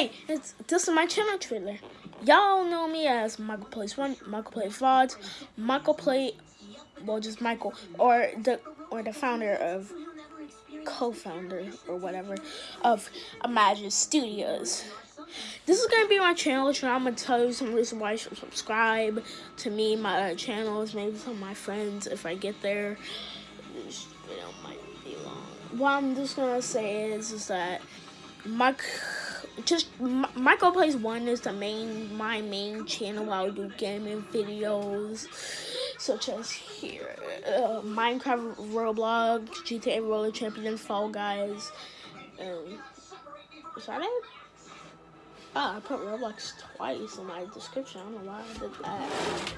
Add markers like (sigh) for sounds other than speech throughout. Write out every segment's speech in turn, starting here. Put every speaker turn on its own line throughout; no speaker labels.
Hey, this is my channel trailer. Y'all know me as Michael Plays One, Michael Plays Michael Play, well, just Michael, or the or the founder of, co-founder or whatever of Imagine Studios. This is gonna be my channel. So I'm gonna tell you some reasons why you should subscribe to me, my other channels, maybe some of my friends if I get there. This video might be long. What I'm just gonna say is, is that Mike, just Michael Plays One is the main, my main channel. I'll do gaming videos, such as here, uh, Minecraft, Roblox, GTA Roller Champions, Fall Guys, and is that it? Oh, I put Roblox twice in my description. I don't know why I did that.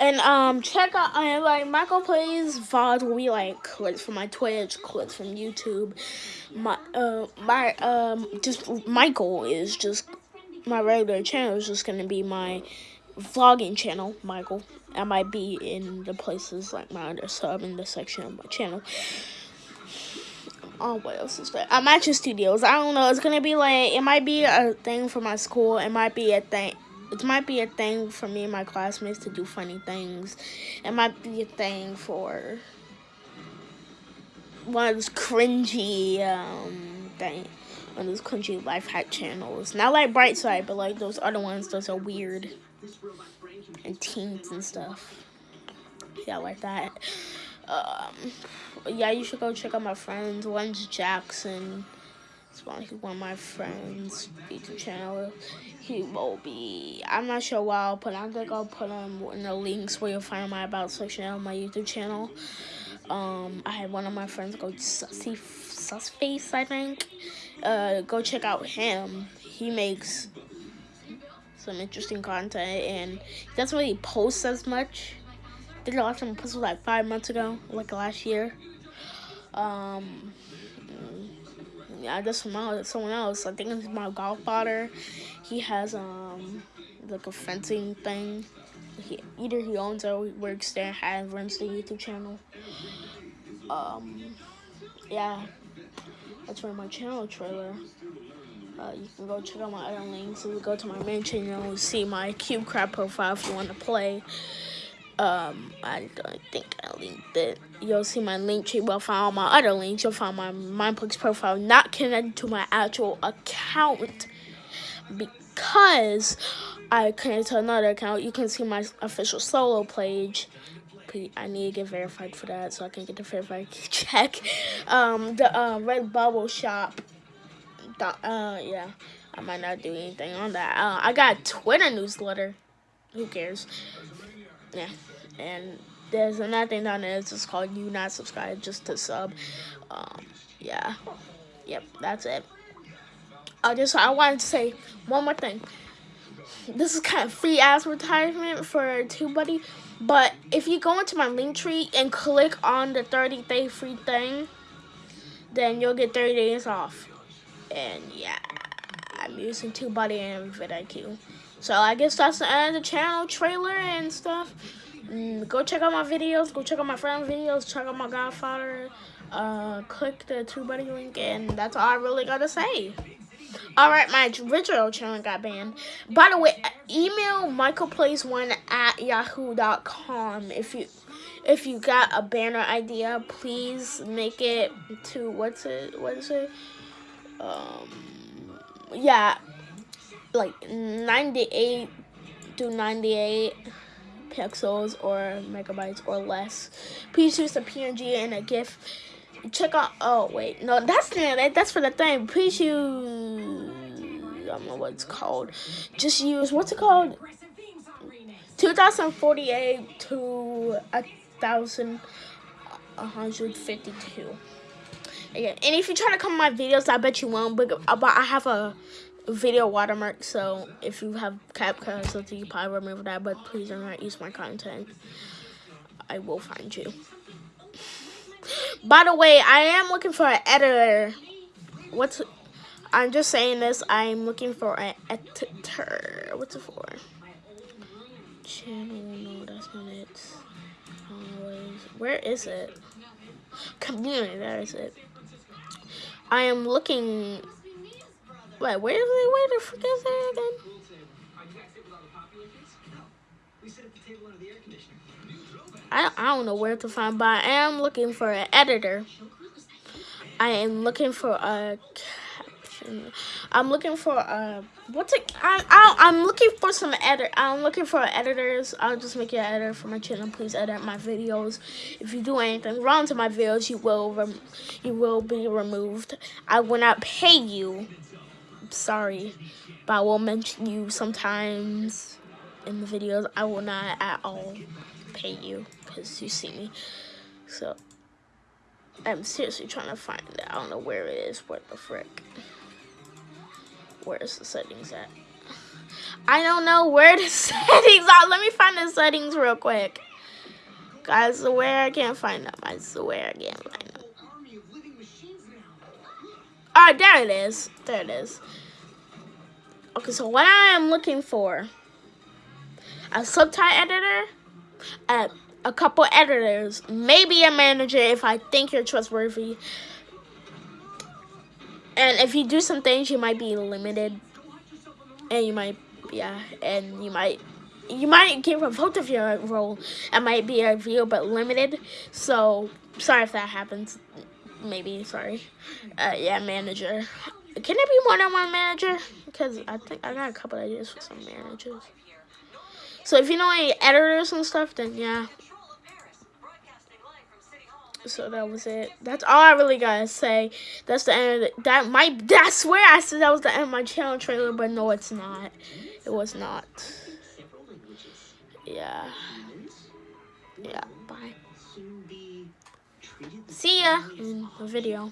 And um, check out I like Michael plays VOD be like clips from my Twitch, clips from YouTube. My uh my um just Michael is just my regular channel is just gonna be my vlogging channel, Michael. I might be in the places like my other sub in the section of my channel. Oh, what else is there? I'm at your studios. I don't know. It's gonna be like it might be a thing for my school. It might be a thing it might be a thing for me and my classmates to do funny things. It might be a thing for one of those cringy um thing of those cringy life hack channels. Not like Brightside, but like those other ones those are weird and teens and stuff. Yeah, like that. Um yeah, you should go check out my friends. One's Jackson. It's one, of my friends' YouTube channel. He will be, I'm not sure where I'll put I think I'll put him in the links where you'll find my About section on my YouTube channel. Um, I had one of my friends go Sussy, Susface, I think. Uh, go check out him. He makes some interesting content and he doesn't really post as much. I think the last time I like five months ago, like last year. Um, I just found someone else. I think it's my godfather. He has um like a fencing thing. He either he owns or he works there, has runs the YouTube channel. Um, yeah, that's for my channel trailer. Uh, you can go check out my other links. You can go to my main channel, see my CubeCraft profile if you want to play. Um, I don't think I linked it. You'll see my Linktree. Well, find all my other links. You'll find my Mineplex profile not connected to my actual account because I connected to another account. You can see my official solo page. I need to get verified for that so I can get the verified (laughs) check. Um, the uh, Redbubble Shop. Uh, yeah, I might not do anything on that. Uh, I got Twitter newsletter. Who cares? Yeah and there's another thing down there. It's just called you not subscribed just to sub. Um, yeah, yep, that's it. I just I wanted to say one more thing. This is kind of free advertisement for TubeBuddy, but if you go into my Linktree and click on the 30 day free thing, then you'll get 30 days off. And yeah, I'm using TubeBuddy and vidIQ. So I guess that's the end of the channel trailer and stuff. Mm, go check out my videos. Go check out my friend's videos. Check out my Godfather. Uh, click the TubeBuddy link, and that's all I really gotta say. Alright, my original channel got banned. By the way, email michaelplays1 at yahoo.com if you if you got a banner idea, please make it to what's it what is it? Um yeah, like 98 to 98 pixels or megabytes or less. Please use a PNG and a GIF. Check out. Oh wait, no, that's that's for the thing. Please use. I don't know what it's called. Just use what's it called? 2048 to a thousand one hundred fifty-two. Yeah, and if you try to come my videos, I bet you won't. But, but I have a video watermark, so if you have CapCut or something, you probably remember that, but please do not use my content. I will find you. By the way, I am looking for an editor. What's... I'm just saying this. I'm looking for an editor. What's it for? Channel. No, that's not it. Always. Where is it? Community. there's it. I am looking. Wait, where is it? Where the frick is it again? I, I don't know where to find, but I am looking for an editor. I am looking for a caption. I'm looking for a what's it? I, I I'm looking for some edit. I'm looking for editors. I'll just make you an editor for my channel. Please edit my videos. If you do anything wrong to my videos, you will you will be removed. I will not pay you. Sorry, but I will mention you sometimes in the videos. I will not at all pay you because you see me. So. I'm seriously trying to find it. I don't know where it is. What the frick? Where's the settings at? I don't know where the (laughs) settings are. Let me find the settings real quick. Guys, swear I can't find them. I swear I can't find them. Alright, there it is. There it is. Okay, so what I am looking for, a subtitle editor, a a couple editors, maybe a manager if I think you're trustworthy. And if you do some things, you might be limited. And you might, yeah, and you might, you might get revoked of your role. It might be a view, but limited. So, sorry if that happens. Maybe, sorry. Uh, yeah, manager. Can it be more than one manager? Because I think I got a couple ideas for some managers. So if you know any editors and stuff, then yeah, so that was it. That's all I really gotta say. That's the end. The, that might. I swear I said that was the end of my channel trailer, but no, it's not. It was not. Yeah. Yeah. Bye. See ya in the video.